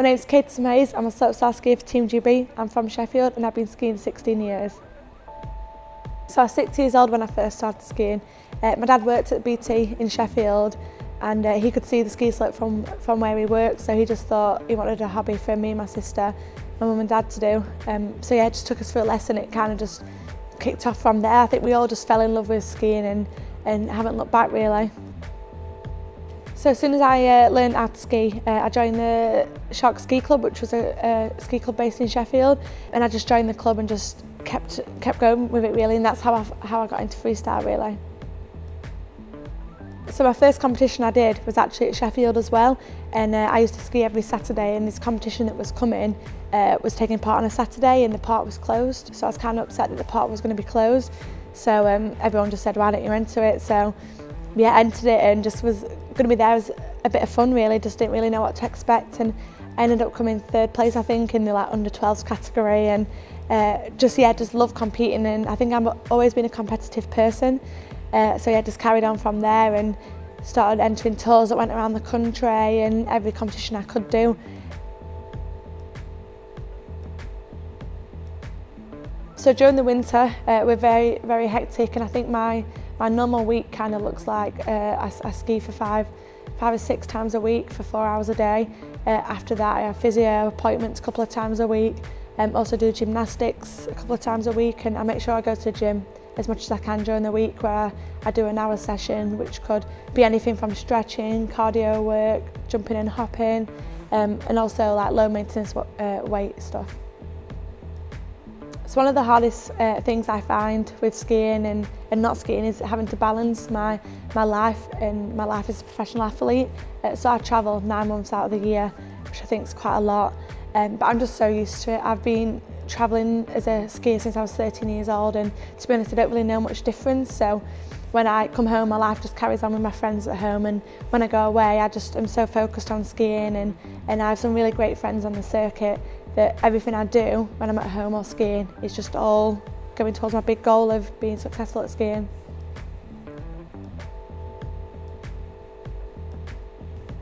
My name's Kate Mays, I'm a slopestyle skier for Team GB. I'm from Sheffield and I've been skiing 16 years. So I was six years old when I first started skiing. Uh, my dad worked at BT in Sheffield and uh, he could see the ski slope from, from where he worked so he just thought he wanted a hobby for me and my sister, my mum and dad to do. Um, so yeah, it just took us for a lesson. It kind of just kicked off from there. I think we all just fell in love with skiing and, and haven't looked back really. So as soon as I uh, learned how to ski, uh, I joined the Shark Ski Club, which was a, a ski club based in Sheffield, and I just joined the club and just kept kept going with it really, and that's how I, how I got into freestyle really. So my first competition I did was actually at Sheffield as well. And uh, I used to ski every Saturday. And this competition that was coming uh, was taking part on a Saturday and the park was closed. So I was kind of upset that the park was going to be closed. So um, everyone just said why don't you enter it? So yeah, entered it and just was going to be there as a bit of fun really, just didn't really know what to expect and I ended up coming third place I think in the like under 12s category and uh, just yeah just love competing and I think I've always been a competitive person. Uh, so yeah just carried on from there and started entering tours that went around the country and every competition I could do. So during the winter, uh, we're very, very hectic and I think my, my normal week kind of looks like uh, I, I ski for five, five or six times a week for four hours a day. Uh, after that, I have physio appointments a couple of times a week. Um, also do gymnastics a couple of times a week and I make sure I go to the gym as much as I can during the week where I do an hour session which could be anything from stretching, cardio work, jumping and hopping um, and also like low maintenance uh, weight stuff. So one of the hardest uh, things I find with skiing and, and not skiing is having to balance my, my life and my life as a professional athlete. Uh, so I travel nine months out of the year, which I think is quite a lot. Um, but I'm just so used to it. I've been travelling as a skier since I was 13 years old and to be honest I don't really know much difference so when I come home my life just carries on with my friends at home and when I go away I just am so focused on skiing and, and I have some really great friends on the circuit that everything I do when I'm at home or skiing is just all going towards my big goal of being successful at skiing.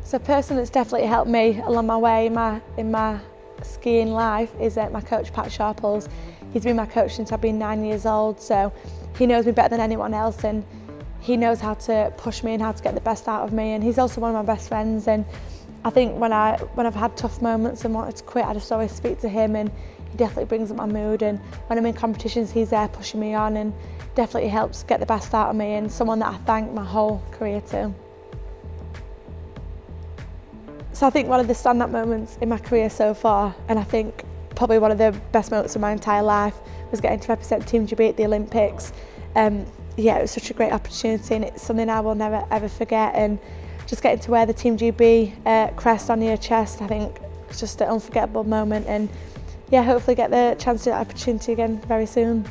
So a person that's definitely helped me along my way in my, in my skiing life is uh, my coach Pat Sharples. He's been my coach since I've been nine years old so he knows me better than anyone else and he knows how to push me and how to get the best out of me and he's also one of my best friends and I think when, I, when I've had tough moments and wanted to quit I just always speak to him and he definitely brings up my mood and when I'm in competitions he's there pushing me on and definitely helps get the best out of me and someone that I thank my whole career to. So I think one of the stand-up moments in my career so far, and I think probably one of the best moments of my entire life, was getting to represent Team GB at the Olympics. Um, yeah, it was such a great opportunity and it's something I will never ever forget and just getting to wear the Team GB uh, crest on your chest, I think it's just an unforgettable moment and yeah, hopefully get the chance to that opportunity again very soon.